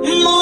More